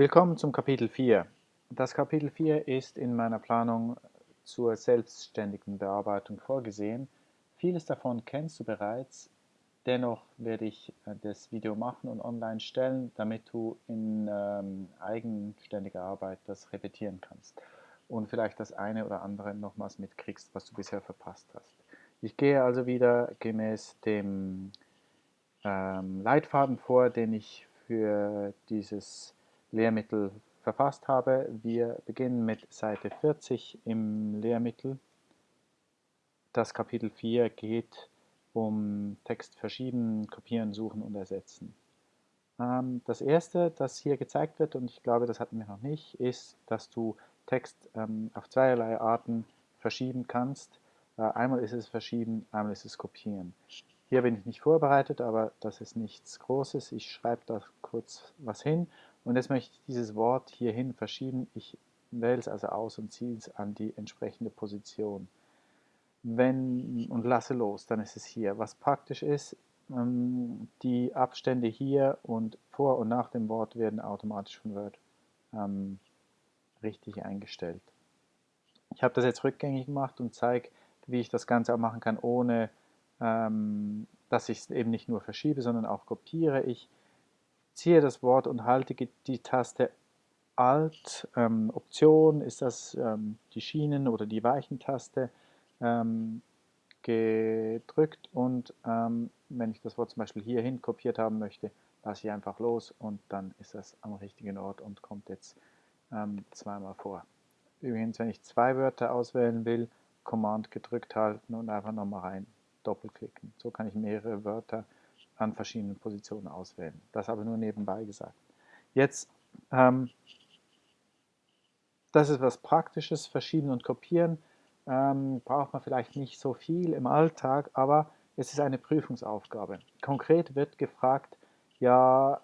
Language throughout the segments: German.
Willkommen zum Kapitel 4. Das Kapitel 4 ist in meiner Planung zur selbstständigen Bearbeitung vorgesehen. Vieles davon kennst du bereits, dennoch werde ich äh, das Video machen und online stellen, damit du in ähm, eigenständiger Arbeit das repetieren kannst und vielleicht das eine oder andere nochmals mitkriegst, was du bisher verpasst hast. Ich gehe also wieder gemäß dem ähm, Leitfaden vor, den ich für dieses Lehrmittel verfasst habe. Wir beginnen mit Seite 40 im Lehrmittel. Das Kapitel 4 geht um Text verschieben, kopieren, suchen und ersetzen. Ähm, das erste, das hier gezeigt wird, und ich glaube, das hatten wir noch nicht, ist, dass du Text ähm, auf zweierlei Arten verschieben kannst. Äh, einmal ist es verschieben, einmal ist es kopieren. Hier bin ich nicht vorbereitet, aber das ist nichts Großes. Ich schreibe da kurz was hin und jetzt möchte ich dieses Wort hierhin verschieben. Ich wähle es also aus und ziehe es an die entsprechende Position. Wenn, und lasse los, dann ist es hier. Was praktisch ist, ähm, die Abstände hier und vor und nach dem Wort werden automatisch von Word ähm, richtig eingestellt. Ich habe das jetzt rückgängig gemacht und zeige, wie ich das Ganze auch machen kann, ohne ähm, dass ich es eben nicht nur verschiebe, sondern auch kopiere. Ich ziehe das Wort und halte die Taste Alt, ähm, Option ist das ähm, die Schienen- oder die Weichentaste ähm, gedrückt und ähm, wenn ich das Wort zum Beispiel hierhin kopiert haben möchte, lasse ich einfach los und dann ist das am richtigen Ort und kommt jetzt ähm, zweimal vor. Übrigens, wenn ich zwei Wörter auswählen will, Command gedrückt halten und einfach nochmal rein doppelklicken. So kann ich mehrere Wörter an verschiedenen Positionen auswählen. Das aber nur nebenbei gesagt. Jetzt, ähm, das ist was Praktisches, Verschieben und Kopieren. Ähm, braucht man vielleicht nicht so viel im Alltag, aber es ist eine Prüfungsaufgabe. Konkret wird gefragt, ja,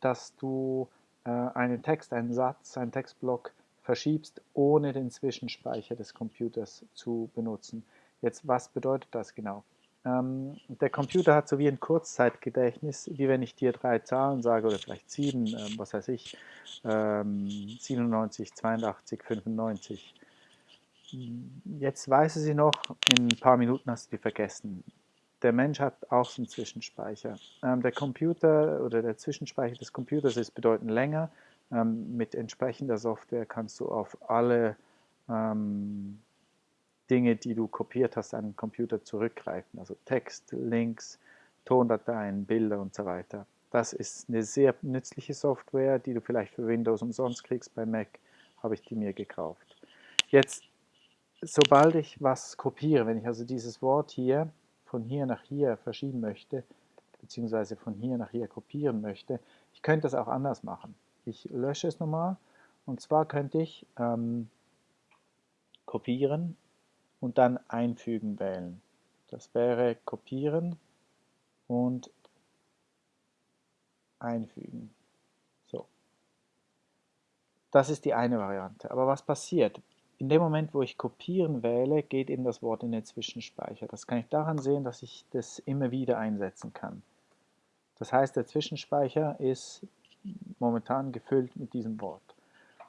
dass du äh, einen Text, einen Satz, einen Textblock verschiebst, ohne den Zwischenspeicher des Computers zu benutzen. Jetzt, was bedeutet das genau? Ähm, der Computer hat so wie ein Kurzzeitgedächtnis, wie wenn ich dir drei Zahlen sage, oder vielleicht sieben, ähm, was weiß ich, ähm, 97, 82, 95. Jetzt weiß sie noch, in ein paar Minuten hast du die vergessen. Der Mensch hat auch so einen Zwischenspeicher. Ähm, der Computer oder der Zwischenspeicher des Computers ist bedeutend länger. Ähm, mit entsprechender Software kannst du auf alle ähm, Dinge, die du kopiert hast, an den Computer zurückgreifen. Also Text, Links, Tondateien, Bilder und so weiter. Das ist eine sehr nützliche Software, die du vielleicht für Windows umsonst kriegst. Bei Mac habe ich die mir gekauft. Jetzt, sobald ich was kopiere, wenn ich also dieses Wort hier von hier nach hier verschieben möchte, beziehungsweise von hier nach hier kopieren möchte, ich könnte das auch anders machen. Ich lösche es nochmal und zwar könnte ich ähm, kopieren und dann Einfügen wählen. Das wäre Kopieren und Einfügen. So. Das ist die eine Variante. Aber was passiert? In dem Moment, wo ich Kopieren wähle, geht eben das Wort in den Zwischenspeicher. Das kann ich daran sehen, dass ich das immer wieder einsetzen kann. Das heißt, der Zwischenspeicher ist momentan gefüllt mit diesem Wort.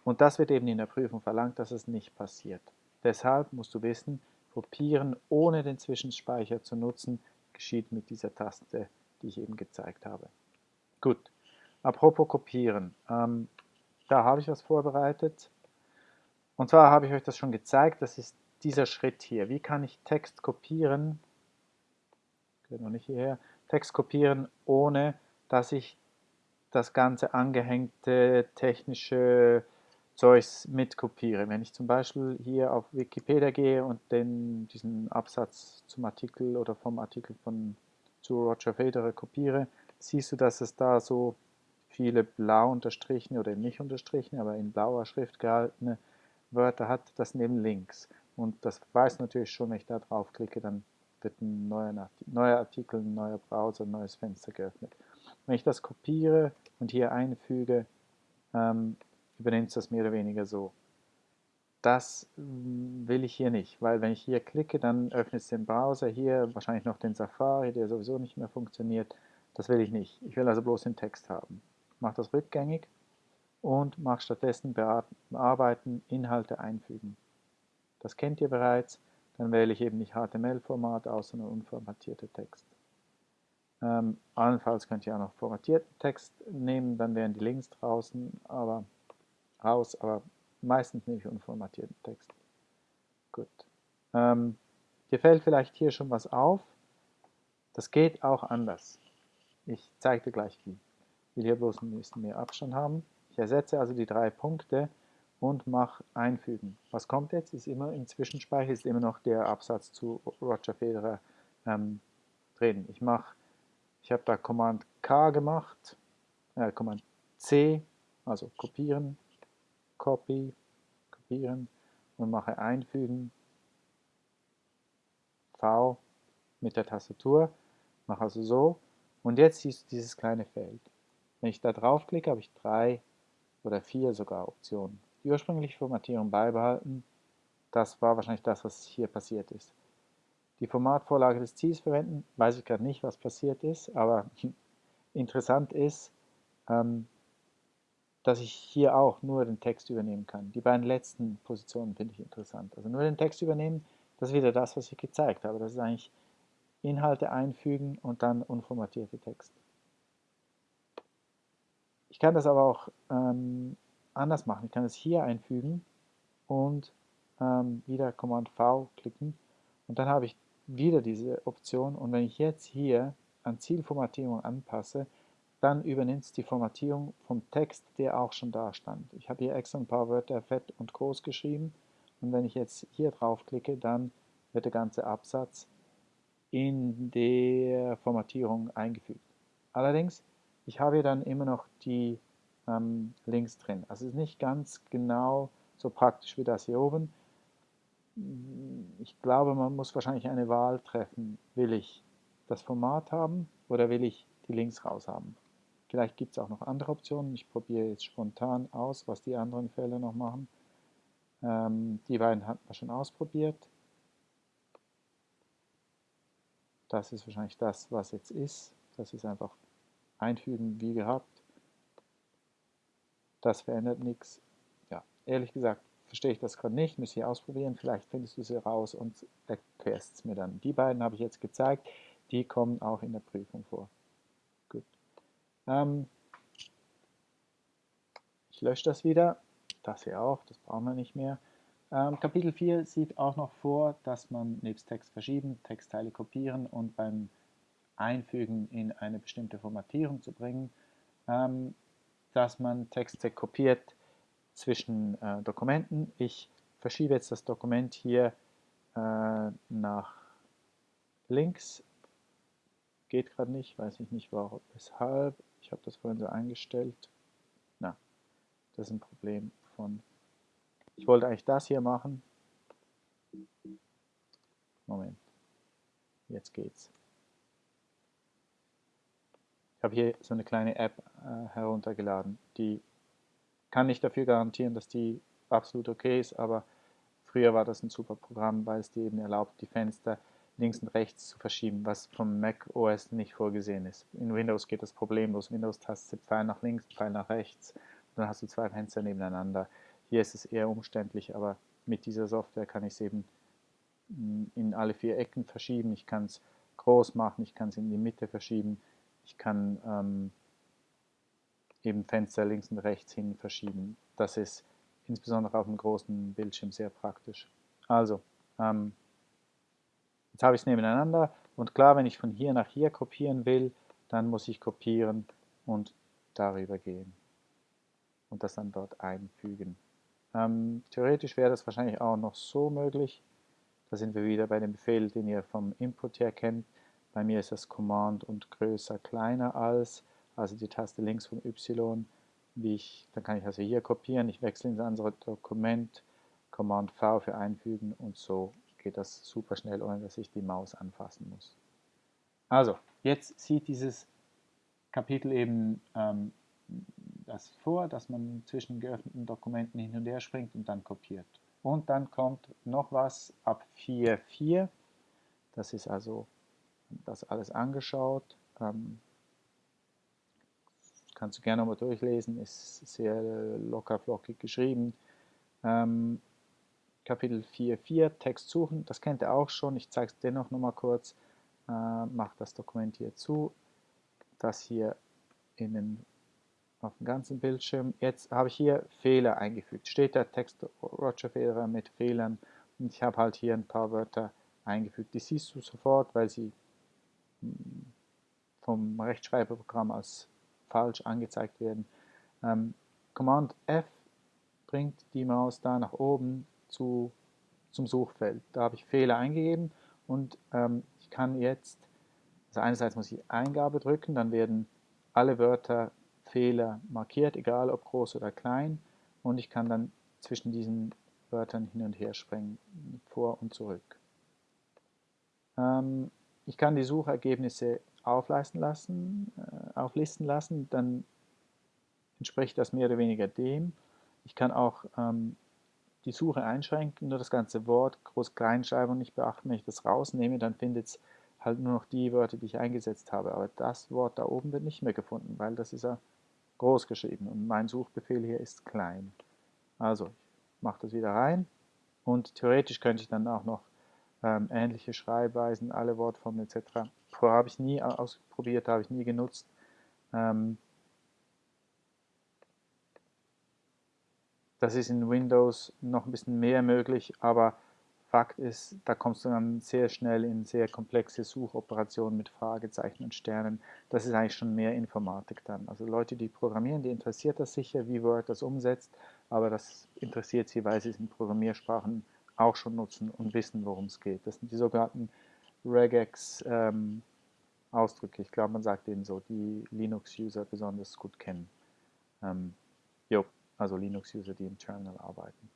Und das wird eben in der Prüfung verlangt, dass es nicht passiert. Deshalb musst du wissen, Kopieren ohne den Zwischenspeicher zu nutzen, geschieht mit dieser Taste, die ich eben gezeigt habe. Gut, apropos Kopieren, ähm, da habe ich was vorbereitet. Und zwar habe ich euch das schon gezeigt, das ist dieser Schritt hier. Wie kann ich Text kopieren, geht noch nicht hierher, Text kopieren, ohne dass ich das ganze angehängte technische Zeugs mitkopiere. Wenn ich zum Beispiel hier auf Wikipedia gehe und den, diesen Absatz zum Artikel oder vom Artikel von zu Roger Federer kopiere, siehst du, dass es da so viele blau unterstrichene oder nicht unterstrichene, aber in blauer Schrift gehaltene Wörter hat, das neben Links. Und das weiß natürlich schon, wenn ich da draufklicke, dann wird ein neuer, neuer Artikel, ein neuer Browser, ein neues Fenster geöffnet. Wenn ich das kopiere und hier einfüge, ähm, übernimmt das mehr oder weniger so. Das will ich hier nicht, weil wenn ich hier klicke, dann öffnet es den Browser, hier wahrscheinlich noch den Safari, der sowieso nicht mehr funktioniert. Das will ich nicht. Ich will also bloß den Text haben. Ich mache das rückgängig und mache stattdessen Bearbeiten, Inhalte einfügen. Das kennt ihr bereits, dann wähle ich eben nicht HTML-Format aus, sondern unformatierte Text. Ähm, allenfalls könnt ihr auch noch formatierten Text nehmen, dann wären die Links draußen, aber raus, aber meistens nehme ich unformatierten Text. Gut. Ähm, dir fällt vielleicht hier schon was auf. Das geht auch anders. Ich zeige dir gleich wie. Ich will hier bloß ein bisschen mehr Abstand haben. Ich ersetze also die drei Punkte und mache einfügen. Was kommt jetzt? Ist immer im Zwischenspeicher, ist immer noch der Absatz zu Roger Federer ähm, drin. Ich mache, ich habe da Command K gemacht, äh, Command C, also kopieren, Copy, kopieren und mache einfügen, V mit der Tastatur, mache also so und jetzt siehst du dieses kleine Feld. Wenn ich da draufklicke, habe ich drei oder vier sogar Optionen. Die ursprüngliche Formatierung beibehalten, das war wahrscheinlich das, was hier passiert ist. Die Formatvorlage des Ziels verwenden, weiß ich gerade nicht, was passiert ist, aber interessant ist, ähm, dass ich hier auch nur den Text übernehmen kann. Die beiden letzten Positionen finde ich interessant. Also nur den Text übernehmen, das ist wieder das, was ich gezeigt habe. Das ist eigentlich Inhalte einfügen und dann unformatierte Text. Ich kann das aber auch ähm, anders machen. Ich kann es hier einfügen und ähm, wieder Command V klicken und dann habe ich wieder diese Option und wenn ich jetzt hier an Zielformatierung anpasse, dann übernimmt es die Formatierung vom Text, der auch schon da stand. Ich habe hier extra ein paar Wörter fett und groß geschrieben und wenn ich jetzt hier drauf klicke, dann wird der ganze Absatz in der Formatierung eingefügt. Allerdings, ich habe hier dann immer noch die ähm, Links drin. Also es ist nicht ganz genau so praktisch wie das hier oben. Ich glaube, man muss wahrscheinlich eine Wahl treffen. Will ich das Format haben oder will ich die Links raus haben? Vielleicht gibt es auch noch andere Optionen. Ich probiere jetzt spontan aus, was die anderen Felder noch machen. Ähm, die beiden hatten wir schon ausprobiert. Das ist wahrscheinlich das, was jetzt ist. Das ist einfach einfügen wie gehabt. Das verändert nichts. Ja, ehrlich gesagt verstehe ich das gerade nicht, müsste ich ausprobieren. Vielleicht findest du sie raus und erklärst es mir dann. Die beiden habe ich jetzt gezeigt, die kommen auch in der Prüfung vor. Ähm, ich lösche das wieder, das hier auch, das brauchen wir nicht mehr. Ähm, Kapitel 4 sieht auch noch vor, dass man nebst Text verschieben, Textteile kopieren und beim Einfügen in eine bestimmte Formatierung zu bringen, ähm, dass man Texte kopiert zwischen äh, Dokumenten. Ich verschiebe jetzt das Dokument hier äh, nach links. Geht gerade nicht, weiß ich nicht warum, weshalb. Ich habe das vorhin so eingestellt. Na, das ist ein Problem von... Ich wollte eigentlich das hier machen. Moment. Jetzt geht's. Ich habe hier so eine kleine App äh, heruntergeladen. Die kann nicht dafür garantieren, dass die absolut okay ist, aber früher war das ein super Programm, weil es dir eben erlaubt, die Fenster links und rechts zu verschieben, was vom Mac OS nicht vorgesehen ist. In Windows geht das problemlos. Windows-Taste Pfeil nach links, Pfeil nach rechts. Dann hast du zwei Fenster nebeneinander. Hier ist es eher umständlich, aber mit dieser Software kann ich es eben mm, in alle vier Ecken verschieben. Ich kann es groß machen, ich kann es in die Mitte verschieben. Ich kann ähm, eben Fenster links und rechts hin verschieben. Das ist insbesondere auf einem großen Bildschirm sehr praktisch. Also, ähm, Jetzt habe ich es nebeneinander und klar, wenn ich von hier nach hier kopieren will, dann muss ich kopieren und darüber gehen und das dann dort einfügen. Ähm, theoretisch wäre das wahrscheinlich auch noch so möglich. Da sind wir wieder bei dem Befehl, den ihr vom Input her kennt. Bei mir ist das Command und größer kleiner als, also die Taste links vom Y. Wie ich, dann kann ich also hier kopieren, ich wechsle ins andere Dokument, Command V für einfügen und so geht das super schnell, ohne dass ich die Maus anfassen muss. Also, jetzt sieht dieses Kapitel eben ähm, das vor, dass man zwischen geöffneten Dokumenten hin und her springt und dann kopiert. Und dann kommt noch was ab 4.4. Das ist also das alles angeschaut. Ähm, kannst du gerne nochmal durchlesen, ist sehr locker flockig geschrieben. Ähm, Kapitel 4.4, Text suchen, das kennt ihr auch schon, ich zeige es dennoch nochmal kurz. Äh, mache das Dokument hier zu, das hier in den, auf dem ganzen Bildschirm. Jetzt habe ich hier Fehler eingefügt. Steht der Text Roger Federer mit Fehlern und ich habe halt hier ein paar Wörter eingefügt. Die siehst du sofort, weil sie hm, vom Rechtschreiberprogramm als falsch angezeigt werden. Ähm, Command F bringt die Maus da nach oben zu, zum Suchfeld. Da habe ich Fehler eingegeben und ähm, ich kann jetzt, also einerseits muss ich Eingabe drücken, dann werden alle Wörter Fehler markiert, egal ob groß oder klein und ich kann dann zwischen diesen Wörtern hin und her springen, vor und zurück. Ähm, ich kann die Suchergebnisse aufleisten lassen, äh, auflisten lassen, dann entspricht das mehr oder weniger dem. Ich kann auch ähm, die Suche einschränken, nur das ganze Wort Groß-Kleinschreibung nicht beachten. Wenn ich das rausnehme, dann findet es halt nur noch die Wörter, die ich eingesetzt habe. Aber das Wort da oben wird nicht mehr gefunden, weil das ist ja groß geschrieben und mein Suchbefehl hier ist klein. Also, ich mache das wieder rein und theoretisch könnte ich dann auch noch ähm, ähnliche Schreibweisen, alle Wortformen etc. Habe ich nie ausprobiert, habe ich nie genutzt. Ähm, das ist in Windows noch ein bisschen mehr möglich, aber Fakt ist, da kommst du dann sehr schnell in sehr komplexe Suchoperationen mit Fragezeichen und Sternen. Das ist eigentlich schon mehr Informatik dann. Also Leute, die programmieren, die interessiert das sicher, wie Word das umsetzt, aber das interessiert sie, weil sie es in Programmiersprachen auch schon nutzen und wissen, worum es geht. Das sind die sogenannten Regex-Ausdrücke. Ähm, ich glaube, man sagt denen so, die Linux-User besonders gut kennen. Ähm, jo, also Linux-User, die im Terminal arbeiten.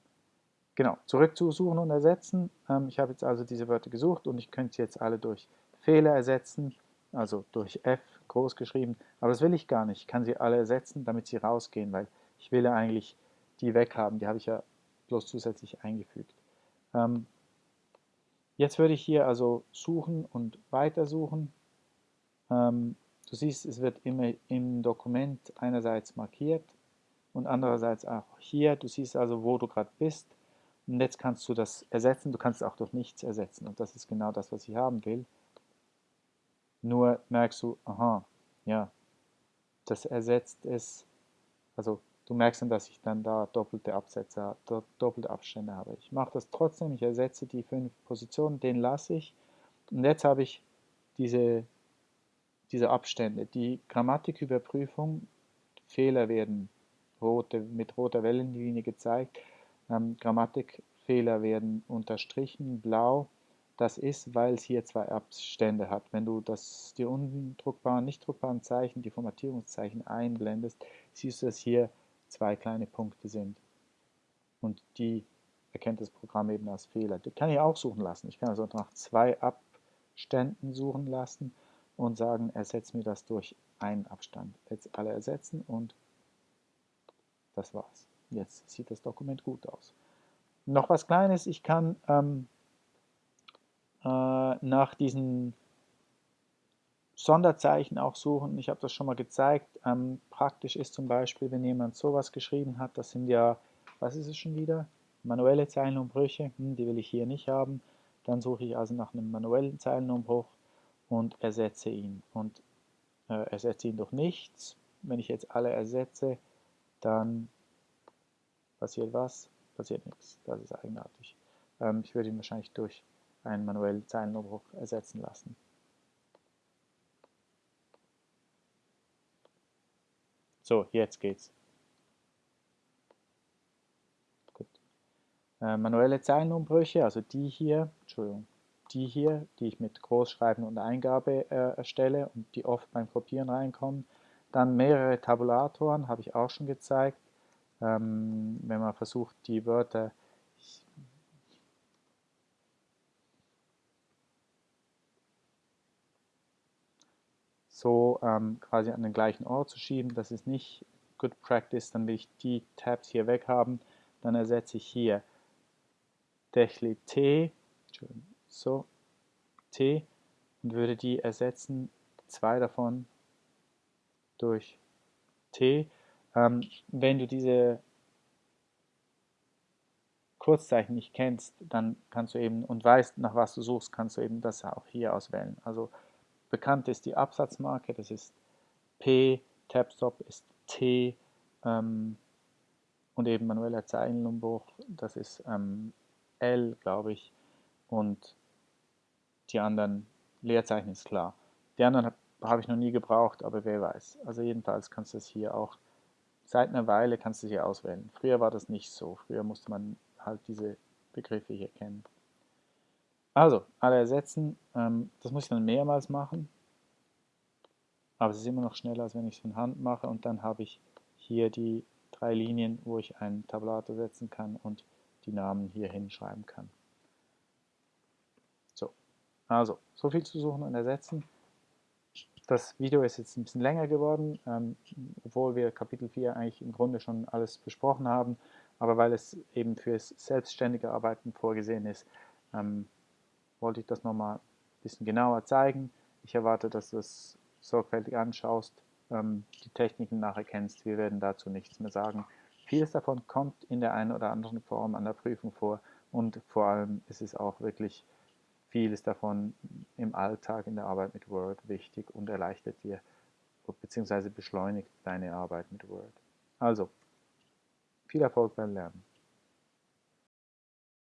Genau, zurück zu Suchen und Ersetzen. Ähm, ich habe jetzt also diese Wörter gesucht und ich könnte sie jetzt alle durch Fehler ersetzen, also durch F groß geschrieben, aber das will ich gar nicht. Ich kann sie alle ersetzen, damit sie rausgehen, weil ich will ja eigentlich die weghaben, die habe ich ja bloß zusätzlich eingefügt. Ähm, jetzt würde ich hier also suchen und weitersuchen. Ähm, du siehst, es wird immer im Dokument einerseits markiert und andererseits auch hier. Du siehst also, wo du gerade bist. Und jetzt kannst du das ersetzen, du kannst es auch durch nichts ersetzen. Und das ist genau das, was ich haben will. Nur merkst du, aha, ja, das ersetzt es, also Du merkst dann, dass ich dann da doppelte Absätze, doppelte Abstände habe. Ich mache das trotzdem, ich ersetze die fünf Positionen, den lasse ich. Und jetzt habe ich diese, diese Abstände. Die Grammatiküberprüfung, Fehler werden rote, mit roter Wellenlinie gezeigt. Ähm, Grammatikfehler werden unterstrichen, blau. Das ist, weil es hier zwei Abstände hat. Wenn du das, die undruckbaren, nicht druckbaren Zeichen, die Formatierungszeichen einblendest, siehst du das hier zwei kleine Punkte sind. Und die erkennt das Programm eben als Fehler. Die kann ich auch suchen lassen. Ich kann also nach zwei Abständen suchen lassen und sagen, ersetze mir das durch einen Abstand. Jetzt alle ersetzen und das war's. Jetzt sieht das Dokument gut aus. Noch was Kleines, ich kann ähm, äh, nach diesen Sonderzeichen auch suchen. Ich habe das schon mal gezeigt. Ähm, praktisch ist zum Beispiel, wenn jemand sowas geschrieben hat, das sind ja, was ist es schon wieder? Manuelle Zeilenumbrüche, hm, die will ich hier nicht haben. Dann suche ich also nach einem manuellen Zeilenumbruch und ersetze ihn. Und äh, ersetze ihn durch nichts. Wenn ich jetzt alle ersetze, dann passiert was? Passiert nichts. Das ist eigenartig. Ähm, ich würde ihn wahrscheinlich durch einen manuellen Zeilenumbruch ersetzen lassen. So, jetzt geht's. Gut. Äh, manuelle Zeilenumbrüche, also die hier, Entschuldigung, die hier, die ich mit Großschreiben und Eingabe äh, erstelle und die oft beim Kopieren reinkommen. Dann mehrere Tabulatoren, habe ich auch schon gezeigt. Ähm, wenn man versucht, die Wörter so ähm, quasi an den gleichen Ort zu schieben. Das ist nicht Good Practice, dann will ich die Tabs hier weg haben. Dann ersetze ich hier Dechli T, so, T und würde die ersetzen, zwei davon durch T. Ähm, wenn du diese Kurzzeichen nicht kennst, dann kannst du eben und weißt, nach was du suchst, kannst du eben das auch hier auswählen. Also bekannt ist die Absatzmarke, das ist P, Tabstop ist T ähm, und eben manueller Zeilenumbruch, das ist ähm, L, glaube ich, und die anderen Leerzeichen ist klar. Die anderen habe hab ich noch nie gebraucht, aber wer weiß. Also jedenfalls kannst du es hier auch, seit einer Weile kannst du es hier auswählen. Früher war das nicht so, früher musste man halt diese Begriffe hier kennen. Also, alle ersetzen, ähm, das muss ich dann mehrmals machen, aber es ist immer noch schneller, als wenn ich es von Hand mache und dann habe ich hier die drei Linien, wo ich einen Tabulator setzen kann und die Namen hier hinschreiben kann. So, also, so viel zu suchen und ersetzen. Das Video ist jetzt ein bisschen länger geworden, ähm, obwohl wir Kapitel 4 eigentlich im Grunde schon alles besprochen haben, aber weil es eben fürs selbstständige Arbeiten vorgesehen ist, ähm, wollte ich das nochmal ein bisschen genauer zeigen. Ich erwarte, dass du es sorgfältig anschaust, ähm, die Techniken nachher kennst. Wir werden dazu nichts mehr sagen. Vieles davon kommt in der einen oder anderen Form an der Prüfung vor und vor allem ist es auch wirklich vieles davon im Alltag, in der Arbeit mit Word wichtig und erleichtert dir bzw. beschleunigt deine Arbeit mit Word. Also, viel Erfolg beim Lernen.